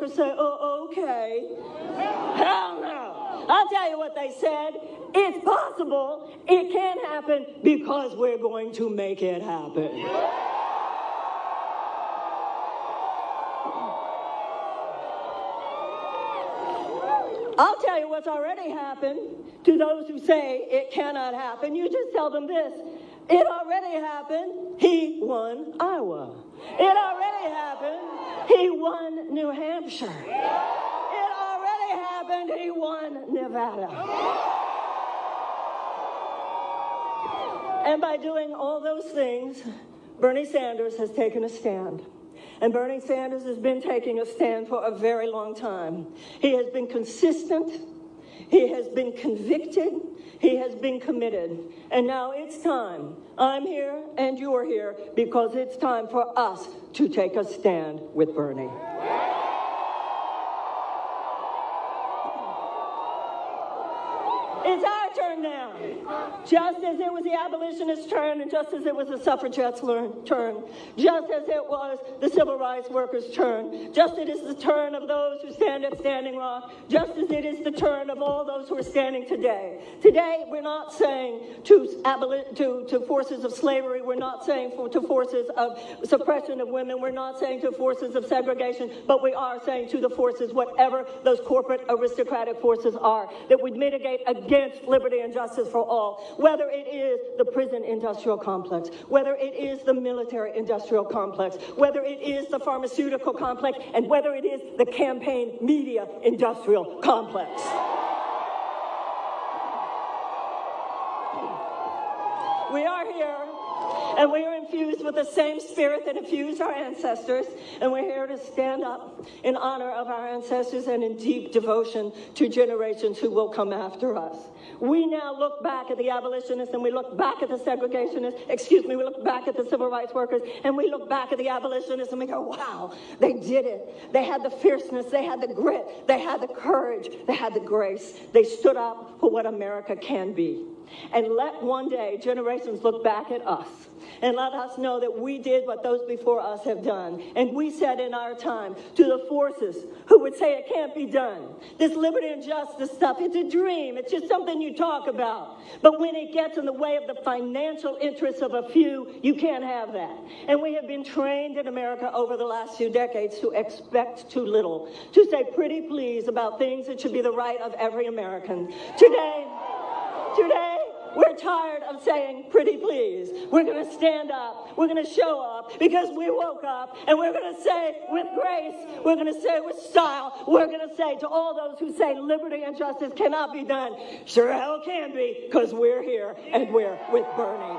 workers say, oh, okay. Hell no. I'll tell you what they said. It's possible. It can happen because we're going to make it happen. I'll tell you what's already happened to those who say it cannot happen. You just tell them this. It already happened. He won Iowa. It already happened. He won New Hampshire. It already happened. He won Nevada. And by doing all those things, Bernie Sanders has taken a stand. And Bernie Sanders has been taking a stand for a very long time. He has been consistent. He has been convicted. He has been committed. And now it's time. I'm here and you're here because it's time for us to take a stand with Bernie. It's turn now. Just as it was the abolitionists' turn, and just as it was the suffragettes' turn, just as it was the civil rights workers' turn, just as it is the turn of those who stand at Standing Rock, just as it is the turn of all those who are standing today. Today, we're not saying to, to, to forces of slavery, we're not saying for, to forces of suppression of women, we're not saying to forces of segregation, but we are saying to the forces, whatever those corporate aristocratic forces are, that would mitigate against liberty and justice for all, whether it is the prison industrial complex, whether it is the military industrial complex, whether it is the pharmaceutical complex, and whether it is the campaign media industrial complex. We are here and we are infused with the same spirit that infused our ancestors. And we're here to stand up in honor of our ancestors and in deep devotion to generations who will come after us. We now look back at the abolitionists and we look back at the segregationists, excuse me, we look back at the civil rights workers and we look back at the abolitionists and we go, wow, they did it. They had the fierceness, they had the grit, they had the courage, they had the grace. They stood up for what America can be. And let one day generations look back at us and let us know that we did what those before us have done. And we said in our time to the forces who would say it can't be done. This liberty and justice stuff, it's a dream. It's just something you talk about. But when it gets in the way of the financial interests of a few, you can't have that. And we have been trained in America over the last few decades to expect too little, to say pretty please about things that should be the right of every American. Today, today, we're tired of saying pretty please. We're going to stand up. We're going to show up because we woke up and we're going to say with grace, we're going to say with style, we're going to say to all those who say liberty and justice cannot be done, sure hell can be because we're here and we're with Bernie.